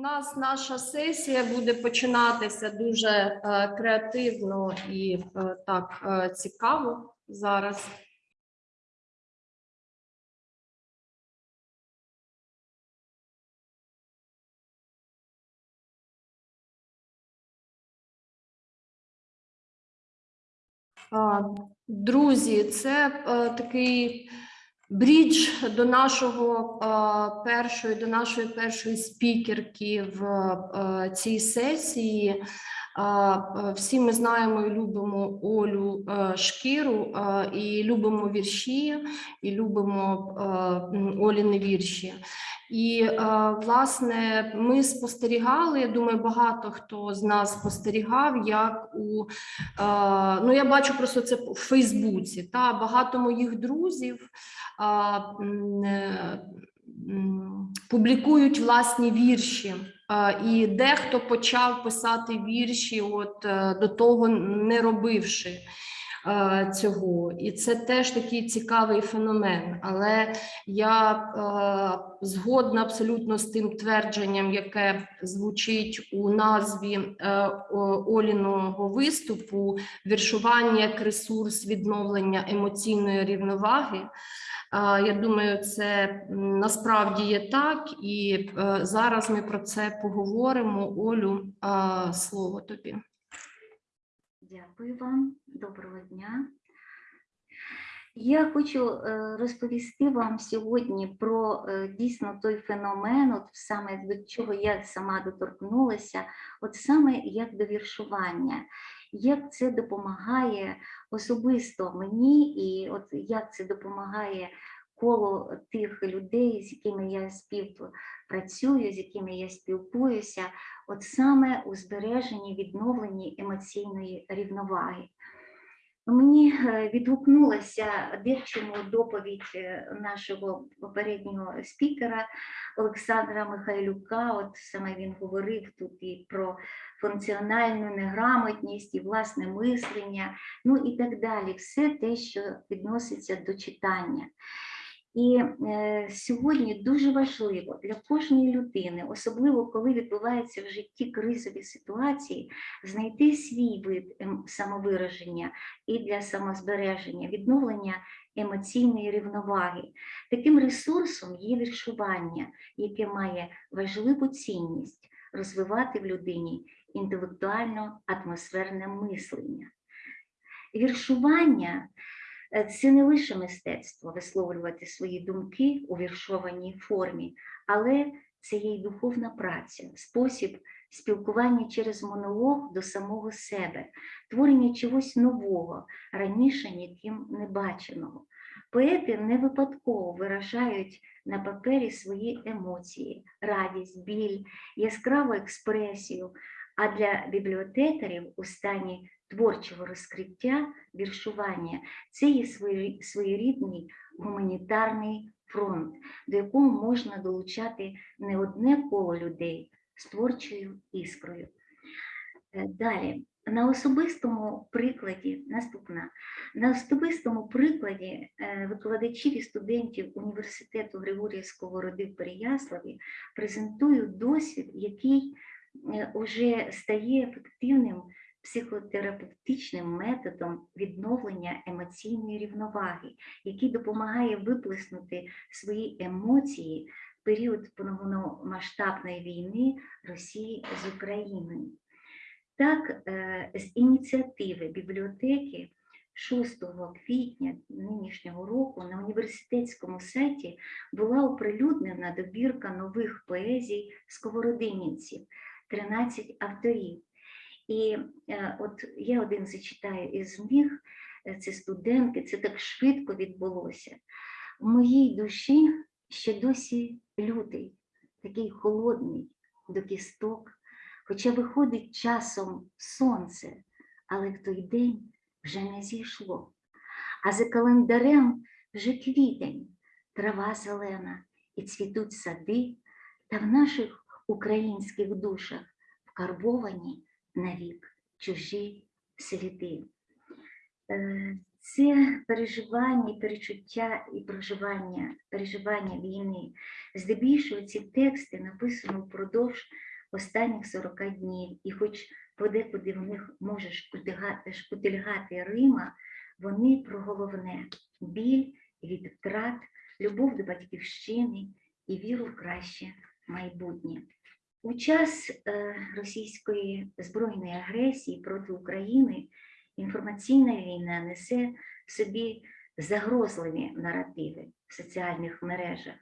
У нас наша сесія буде починатися дуже е, креативно і е, так е, цікаво зараз. Друзі, це е, такий брідж до нашого першої, до нашої першої спікерки в цій сесії. Е, Всі ми знаємо і любимо Олю е, Шкіру е, і любимо вірші, і любимо Оліни вірші. І власне ми спостерігали. Я думаю, багато хто з нас спостерігав, як у ну я бачу просто це в Фейсбуці. Та багато моїх друзів публікують власні вірші. І дехто почав писати вірші, от е, до того не робивши е, цього. І це теж такий цікавий феномен. Але я е, згодна абсолютно з тим твердженням, яке звучить у назві Оліного виступу: віршування як ресурс відновлення емоційної рівноваги. Я думаю, це насправді є так, і е, зараз ми про це поговоримо. Олю, слово тобі. Дякую вам, доброго дня. Я хочу е, розповісти вам сьогодні про е, дійсно той феномен, от саме до чого я сама доторкнулася, от саме як до віршування, як це допомагає особисто мені, і от як це допомагає коло тих людей, з якими я співпрацюю, з якими я спілкуюся, от саме у збереженні, відновленні емоційної рівноваги. Мені е, відгукнулася дивчому доповідь е, нашого попереднього спікера Олександра Михайлюка. От саме він говорив тут і про функціональну неграмотність, і власне мислення, ну і так далі. Все те, що відноситься до читання. І е, сьогодні дуже важливо для кожної людини, особливо коли відбуваються в житті кризові ситуації, знайти свій вид ем, самовираження і для самозбереження, відновлення емоційної рівноваги. Таким ресурсом є віршування, яке має важливу цінність розвивати в людині інтелектуально-атмосферне мислення. Віршування Це не лише мистецтво висловлювати свої думки у віршованій формі, але це є й духовна праця, спосіб спілкування через монолог до самого себе, творення чогось нового, раніше ніким не баченого. Поети не випадково виражають на папері свої емоції, радість, біль, яскраву експресію. А для бібліотекарів у стані творчого розкриття віршування. Це є своєрідний гуманітарний фронт, до якого можна долучати не одне коло людей з творчою іскрою. Е, Далі, на особистому прикладі, наступна, на особистому прикладі е, викладачів і студентів університету Григорія Сковороди в Переяславі презентую досвід, який вже стає ефективним психотерапевтичним методом відновлення емоційної рівноваги, який допомагає виплеснути свої емоції в період повномасштабної війни Росії з Україною. Так, е, з ініціативи бібліотеки 6 квітня нинішнього року на університетському сайті була оприлюднена добірка нових поезій сковородинівців, 13 авторів. І е, от я один зачитаю із них, е, це студентки, це так швидко відбулося. В моїй душі ще досі лютий, такий холодний до кісток, хоча виходить часом сонце, але в той день вже не зійшло. А за календарем вже квітень, трава зелена, і цвітуть сади, та в наших українських душах вкарбовані навік чужі сліди. Е, Це переживання, перечуття і проживання, переживання війни. Здебільшого ці тексти написані впродовж останніх 40 днів, і хоч подекуди в них може шкутильгати Рима, вони про головне біль від втрат, любов до батьківщини і віру в краще майбутнє. У час е, російської збройної агресії проти України інформаційна війна несе в собі загрозливі наративи в соціальних мережах.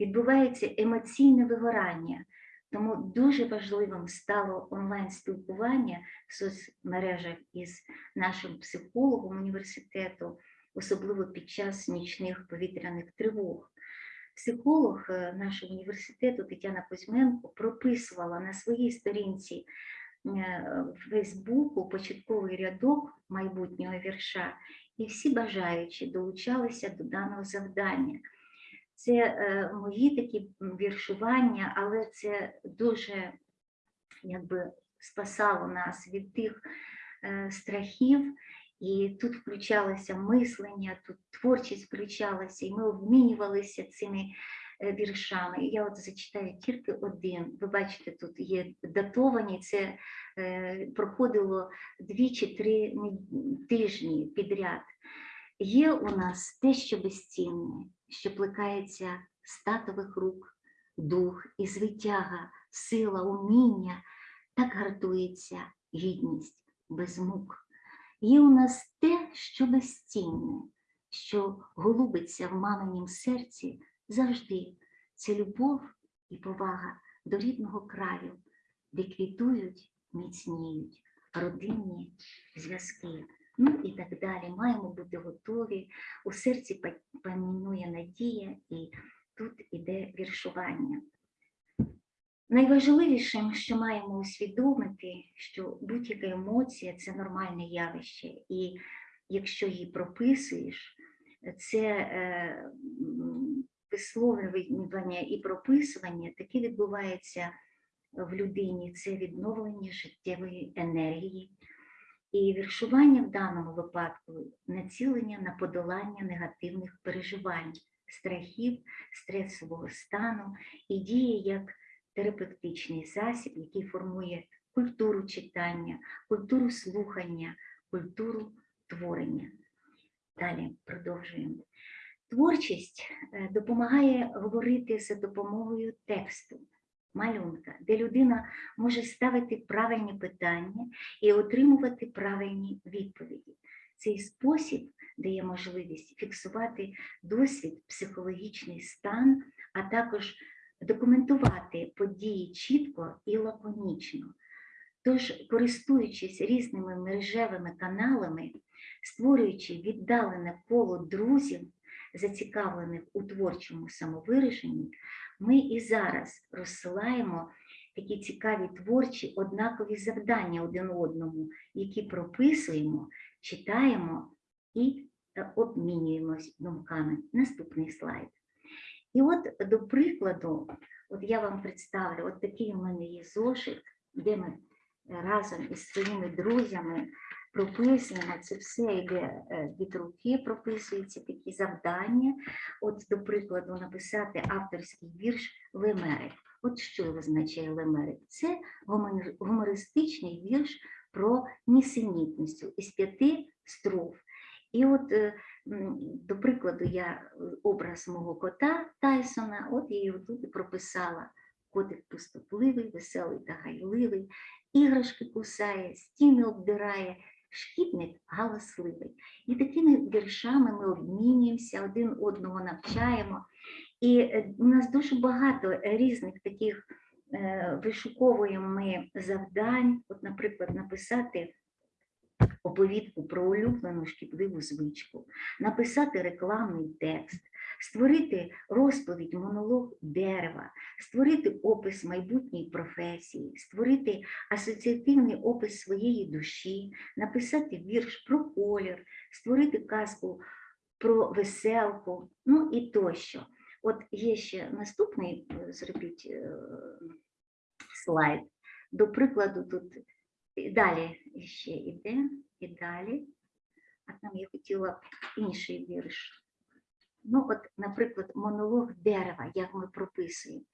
Відбувається емоційне вигорання, тому дуже важливим стало онлайн-спілкування в соцмережах із нашим психологом університету, особливо під час нічних повітряних тривог. Психолог е, нашого університету Тетяна Кузьменко прописувала на своїй сторінці е, в Фейсбуку початковий рядок майбутнього вірша, і всі бажаючі долучалися до даного завдання. Це е, мої такі віршування, але це дуже якби спасало нас від тих страхів. І тут включалося мислення, тут творчість включалася, і ми обмінювалися цими е, віршами. Я от зачитаю тільки один. Ви бачите, тут є датовані, це е, проходило дві чи три тижні підряд. Є у нас те, що безцінне, що плекається з татових рук, дух і звитяга, сила, уміння, так гартується гідність без мук. Є у нас те, що безцінне, що голубиться в маминім серці завжди. Це любов і повага до рідного краю, де квітують, міцніють родинні зв'язки. Ну і так далі. Маємо бути готові. У серці па- панує надія, і тут іде віршування. Найважливішим, що маємо усвідомити, що будь-яка емоція це нормальне явище, і якщо її прописуєш, це е, висловлювання і прописування таке відбувається в людині, це відновлення життєвої енергії. І віршування в даному випадку націлення на подолання негативних переживань, страхів, стресового стану і діє як терапевтичний засіб, який формує культуру читання, культуру слухання, культуру творення. Далі продовжуємо. Творчість е, допомагає говорити за допомогою тексту, малюнка, де людина може ставити правильні питання і отримувати правильні відповіді. Цей спосіб дає можливість фіксувати досвід, психологічний стан, а також документувати події чітко і лаконічно. Тож, користуючись різними мережевими каналами, створюючи віддалене коло друзів, зацікавлених у творчому самовираженні, ми і зараз розсилаємо такі цікаві творчі однакові завдання один одному, які прописуємо, читаємо і е, обмінюємось думками. Наступний слайд. І от, до прикладу, от я вам представлю, от такий у мене є зошит, де ми разом із своїми друзями прописуємо, це все йде е, від руки, прописуються такі завдання. От, до прикладу, написати авторський вірш Лемерик. От що означає Лемерик? Це гумористичний вірш про нісенітність із п'яти строф. І от, е, до прикладу, я е, образ мого кота Тайсона, от я його тут прописала. Котик пустотливий, веселий та гайливий, іграшки кусає, стіни обдирає, шкідник галасливий. І такими віршами ми обмінюємося, один одного навчаємо. І е, у нас дуже багато різних таких е, вишуковуємо ми завдань. От, наприклад, написати оповідку про улюблену шкідливу звичку, написати рекламний текст, створити розповідь, монолог дерева, створити опис майбутньої професії, створити асоціативний опис своєї душі, написати вірш про колір, створити казку про веселку, ну і тощо. От є ще наступний, е, зробіть е, слайд. До прикладу, тут далі ще йде, і далі. А там я хотіла б інший вірш. Ну, от, наприклад, монолог дерева, як ми прописуємо.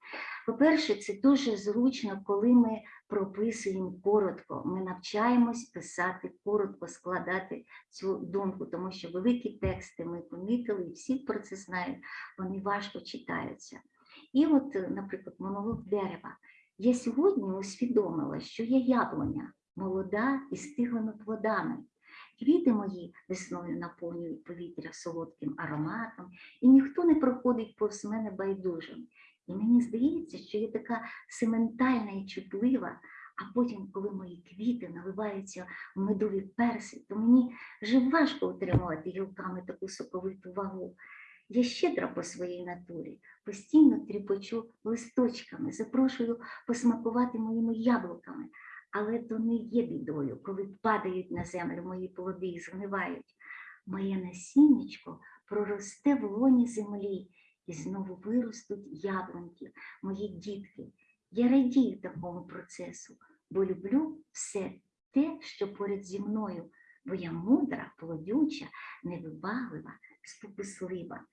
По-перше, це дуже зручно, коли ми прописуємо коротко. Ми навчаємось писати коротко, складати цю думку, тому що великі тексти ми помітили, і всі про це знають, вони важко читаються. І от, наприклад, монолог дерева. Я сьогодні усвідомила, що я яблуня, молода і стиглими плодами. Квіти мої весною наповнюють повітря солодким ароматом, і ніхто не проходить повз мене байдужим. І мені здається, що я така сементальна і чутлива, а потім, коли мої квіти наливаються в медові перси, то мені вже важко утримувати гілками таку соковиту вагу. Я щедра по своїй натурі, постійно тріпочу листочками, запрошую посмакувати моїми яблуками, але то не є бідою, коли падають на землю мої плоди і згнивають. Моє насіннячко проросте в лоні землі, і знову виростуть яблуньки, мої дітки. Я радію такому процесу, бо люблю все те, що поряд зі мною, бо я мудра, плодюча, невибаглива, спокуслива.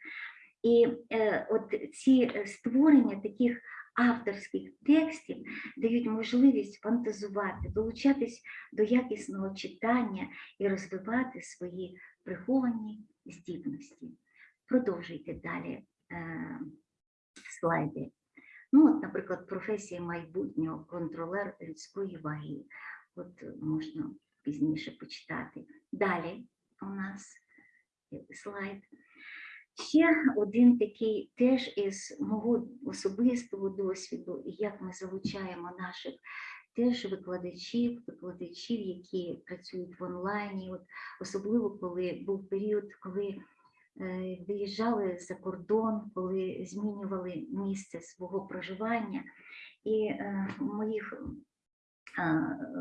І е, от ці е, створення таких авторських текстів дають можливість фантазувати, долучатись до якісного читання і розвивати свої приховані здібності. Продовжуйте далі е, слайди. Ну, от, наприклад, професія майбутнього контролер людської ваги. От е, можна пізніше почитати. Далі у нас слайд. Ще один такий теж із мого особистого досвіду, як ми залучаємо наших теж викладачів, викладачів, які працюють в онлайні, от особливо коли був період, коли е, виїжджали за кордон, коли змінювали місце свого проживання. І е, моїх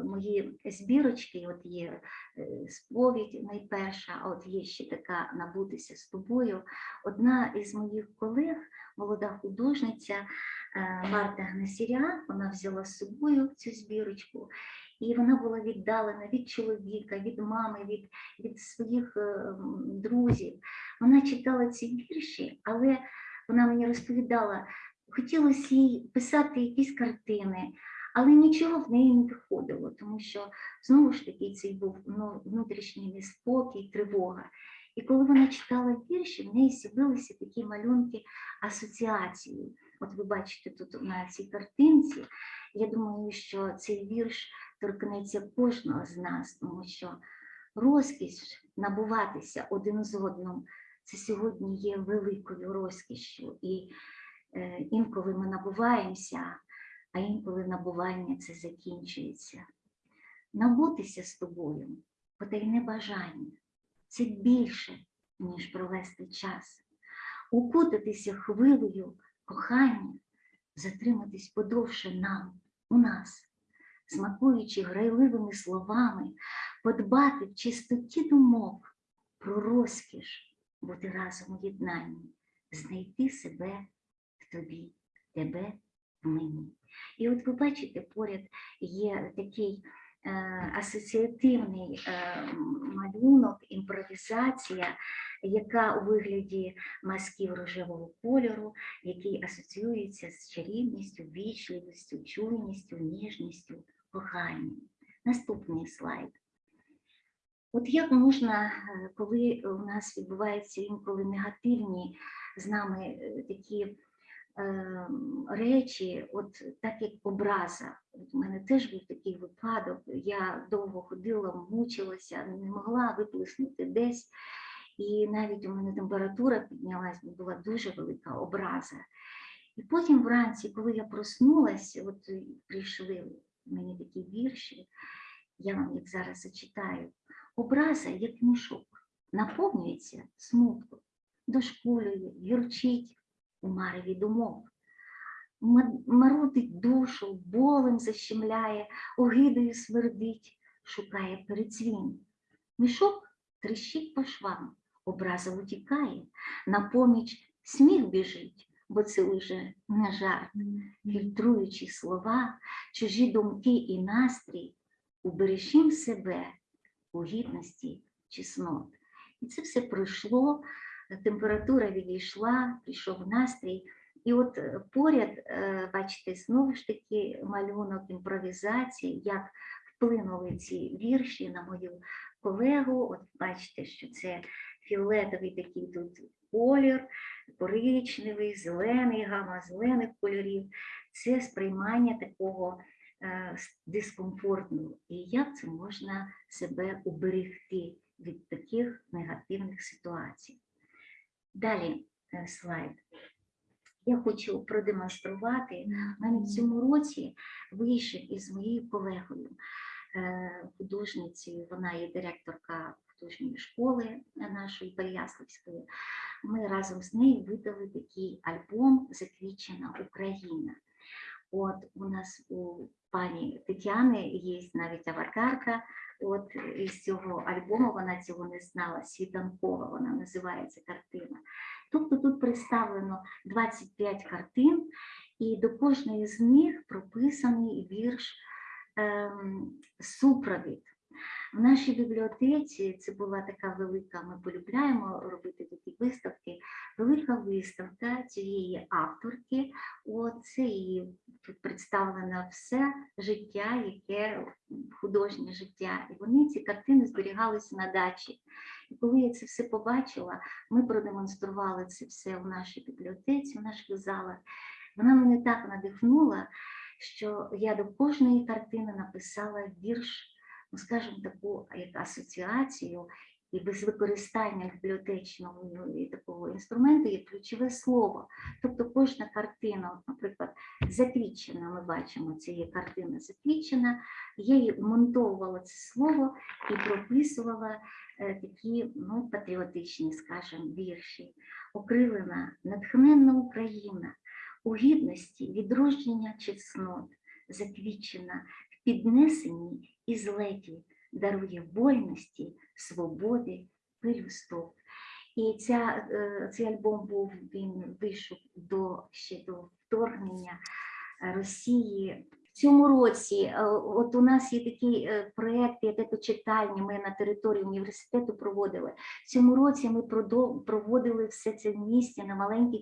мої збірочки, от є е, сповідь найперша, а от є ще така набутися з тобою. Одна із моїх колег, молода художниця е, Марта Гнесіря, вона взяла з собою цю збірочку, і вона була віддалена від чоловіка, від мами, від, від своїх е, друзів. Вона читала ці вірші, але вона мені розповідала, хотілося їй писати якісь картини. Але нічого в неї не виходило, тому що знову ж таки цей був ну, внутрішній неспокій, тривога. І коли вона читала вірші, в неї з'явилися такі малюнки асоціації. От ви бачите тут на цій картинці. Я думаю, що цей вірш торкнеться кожного з нас, тому що розкіш набуватися один з одним це сьогодні є великою розкішшю. І е, інколи ми набуваємося а інколи набування це закінчується. Набутися з тобою потайне бажання. Це більше, ніж провести час, укутатися хвилею кохання, затриматись подовше нам, у нас, смакуючи грайливими словами, подбати в чистоті думок про розкіш, бути разом у єднанні, знайти себе в тобі, тебе мені. І от ви бачите, поряд є такий е, асоціативний е, малюнок, імпровізація, яка у вигляді масків рожевого кольору, який асоціюється з чарівністю, вічливістю, чуйністю, ніжністю, коханням. Наступний слайд. От як можна, е, коли у нас відбуваються інколи негативні з нами е, такі речі, от так як образа. У мене теж був такий випадок. Я довго ходила, мучилася, не могла виплеснути десь. І навіть у мене температура піднялась, була дуже велика образа. І потім вранці, коли я проснулася, от прийшли мені такі вірші, я вам їх зараз зачитаю. Образа, як мішок, наповнюється смутком, дошкулює, гірчить у мареві думок. Ма- Марудить душу, болем защемляє, огидою свердить, шукає передзвін. Мішок тріщить по швам, образа утікає, на поміч сміх біжить, бо це уже не жарт. Фільтруючи слова, чужі думки і настрій, убережім себе у гідності чеснот. І це все пройшло, температура відійшла, прийшов настрій. І от е, поряд, е, бачите, знову ж таки малюнок імпровізації, як вплинули ці вірші на мою колегу. От бачите, що це фіолетовий такий тут колір, коричневий, зелений, гама зелених кольорів. Це сприймання такого е, дискомфортного. І як це можна себе уберегти від таких негативних ситуацій. Далі е, слайд. Я хочу продемонструвати. навіть в цьому році вийшов із моєю колегою, е, художницею, вона є директорка художньої школи нашої Переяславської. Ми разом з нею видали такий альбом Заквічена Україна. От у нас у пані Тетяни є навіть аватарка. От із цього альбому вона цього не знала. Світанкова вона називається картина. Тобто тут представлено 25 картин, і до кожної з них прописаний вірш ем, супровід. В нашій бібліотеці це була така велика, ми полюбляємо робити такі виставки, велика виставка цієї авторки. От це її тут представлено все життя, яке художнє життя. І вони ці картини зберігалися на дачі. І коли я це все побачила, ми продемонстрували це все в нашій бібліотеці, в наших залах. Вона мене так надихнула, що я до кожної картини написала вірш, ну скажімо, таку як асоціацію, і без використання бібліотечного ну, такого інструменту є ключове слово. Тобто кожна картина, наприклад, заквічена, ми бачимо, це є картина заквічена, я її вмонтовувала це слово і прописувала е, такі ну, патріотичні, скажімо, вірші. Окрилена, натхненна Україна, у гідності відродження чеснот, заквічена в піднесенні і злеті, дарує вольності, свободи, пелюсток. І ця, е, цей альбом був він вийшов до ще до вторгнення Росії. В цьому році е, от у нас є такий е, проєкт, як екочитальні, ми на території університету проводили. Цьому році ми проводили все це в місті на маленьких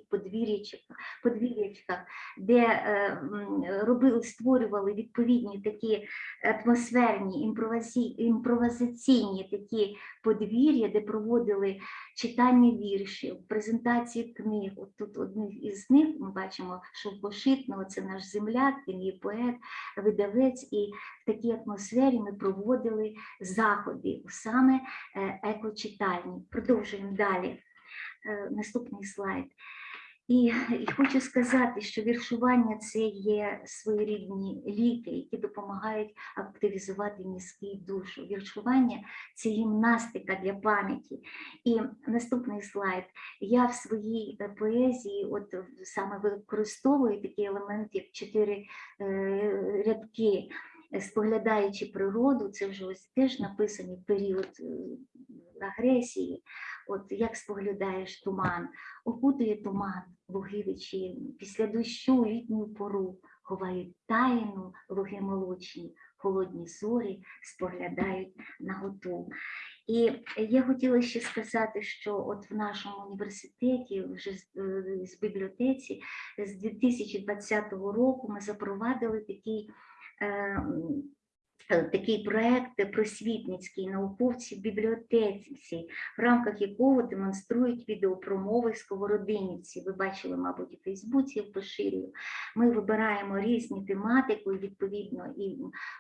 подвір'ячках, де е, робили, створювали відповідні такі атмосферні, імпровазі, імпровізаційні такі подвір'я, де проводили читання віршів, презентації книг. От тут одних із них ми бачимо Шовкошитного, це наш земляк, він є поет, видавець, і в такій атмосфері ми проводили заходи саме е, екочитальні. Продовжуємо далі. Е, Наступний слайд. І, хочу сказати, що віршування це є своєрідні ліки, які допомагають активізувати мізки душу. Віршування це гімнастика для пам'яті. І наступний слайд. Я в своїй е, поезії, от саме використовую такий елемент, як чотири е, рядки. е, Споглядаючи природу, це вже ось теж написаний період агресії. От як споглядаєш туман, окутує туман луги вечірні, після дощу літню пору ховають тайну луги молочні, холодні зорі споглядають наготу. І я хотіла ще сказати, що от в нашому університеті, вже з, е, з бібліотеці, з 2020 року ми запровадили такий. Такий проект просвітницький науковці в бібліотеці, в рамках якого демонструють відеопромови сковородинівці. Ви бачили, мабуть, у Фейсбуці я поширюю. Ми вибираємо різні тематики, відповідно, і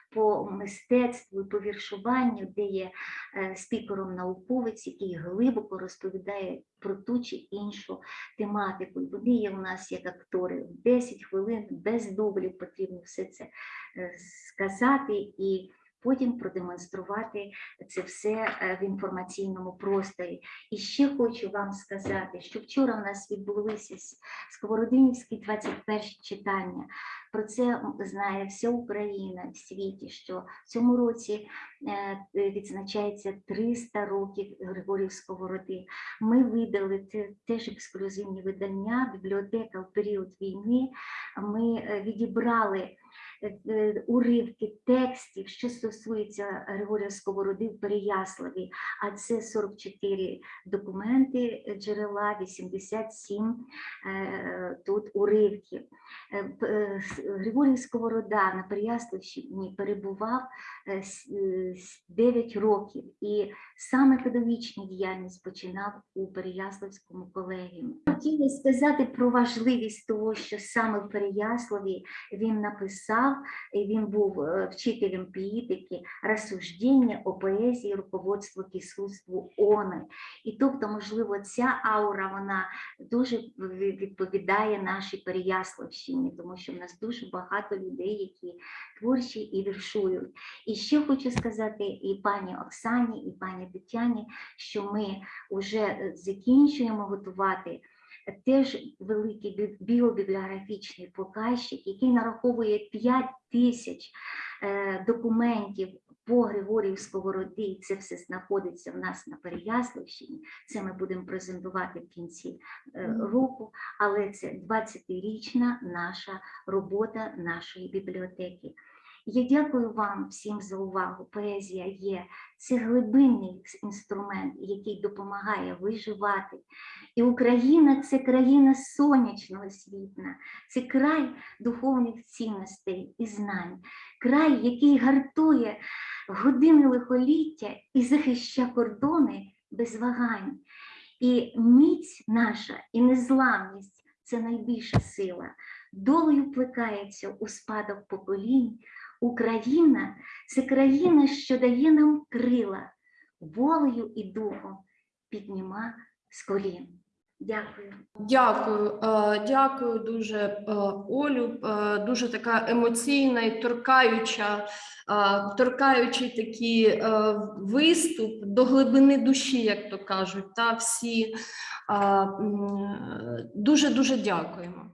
по мистецтву, і по віршуванню, де є е, спікером науковець, який глибоко розповідає про ту чи іншу тематику. Вони є у нас як актори в 10 хвилин без дублів потрібно все це е, сказати і потім продемонструвати це все е, в інформаційному просторі. І ще хочу вам сказати, що вчора в нас відбулися Сковородинівські 21 читання. Про це знає вся Україна в світі, що в цьому році е, відзначається 300 років Григорів Сковороди. Ми видали теж ексклюзивні видання, бібліотека в період війни. Ми е, відібрали уривки текстів, що стосується Григорія Сковороди в Переяславі, а це 44 документи е, джерела, 87 е, тут уривків. Е, е, Григорій Сковорода на Переяславщині перебував 9 років і саме педагогічну діяльність починав у Переяславському колегіумі. Хотіла сказати про важливість того, що саме в Переяславі він написав, і він був е, вчителем піїтики, розсуждення о поезії, руководство к іскусству оне. І тобто, можливо, ця аура вона дуже відповідає нашій Переяславщині, тому що в нас дуже багато людей, які творчі і віршують. І ще хочу сказати і пані Оксані, і пані Тетяні, що ми вже закінчуємо готувати теж великий біобібліографічний показчик, який нараховує 5 тисяч е, документів по Григорію Сковороди, і це все знаходиться в нас на Переяславщині. Це ми будемо презентувати в кінці е, року, але це 20-річна наша робота нашої бібліотеки. Я дякую вам всім за увагу. Поезія є це глибинний інструмент, який допомагає виживати. І Україна це країна сонячного світла, це край духовних цінностей і знань, край, який гартує години лихоліття і захищає кордони без вагань. І міць наша, і незламність це найбільша сила. Долею плекається у спадок поколінь. Україна це країна, що дає нам крила, волею і духом підніма з колін. Дякую. Дякую, е, дякую дуже, е, Олю. Е, Дуже така емоційна і торкаюча, торкаючий такий виступ до глибини душі, як то кажуть. Та всі дуже дуже дякуємо.